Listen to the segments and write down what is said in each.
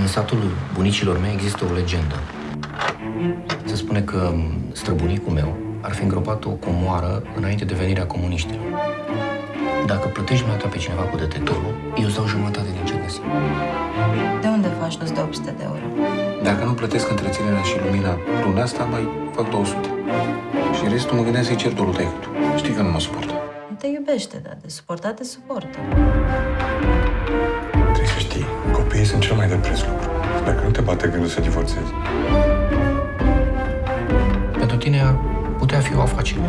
În satul bunicilor mei există o legendă. Se spune că străbunicul meu ar fi îngropat o comoară înainte de venirea comuniștilor. Dacă plătești mai pe cineva cu detectorul, eu îți dau jumătate din ce găsim. De unde faci nu-ți de 800 de euro? Dacă nu plătesc întreținerea și lumina luna asta, mai fac 200. Și restul mă gândeam să-i cer dorul tăi tu. Știi că nu mă suportă. Nu te iubește, dar de suportat te suportă. Sunt cel mai de preț lucru. Dacă nu te bate gândul să divorțezi, Pentru tine ar putea fi o afacere.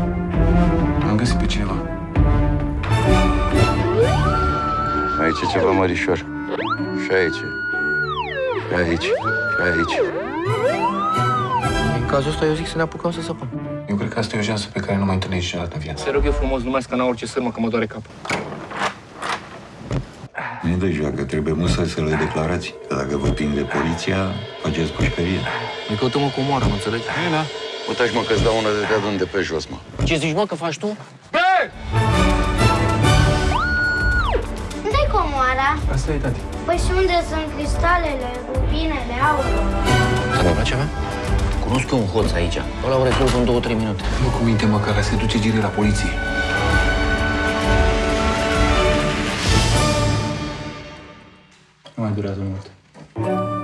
Am găsit pe cineva. Aici e ceva mărișor. Și aici. Și aici. Și aici. În cazul ăsta eu zic să ne apucăm să săpăm. Eu cred că asta e o șansă pe care nu mai întâlnești niciodată în viață. Te rog eu frumos, nu mai scana orice sârmă, că mă doare capul. Nu de joacă, trebuie musai să le declarați. Că dacă vă prinde poliția, faceți pușcărie. Ne căutăm o comoară, mă înțelegi? Da. Uitați mă că-ți dau una de te de pe jos, mă. Ce zici, mă, că faci tu? Unde-i comoara? Asta e, tati. Păi și unde sunt cristalele, rubinele, aurul? Să vă place mea? Cunosc eu un hoț aici. Ăla o rezolv în două, trei minute. Fă cu minte, mă, că ăla se duce gire la poliție. Nu mai durează mult.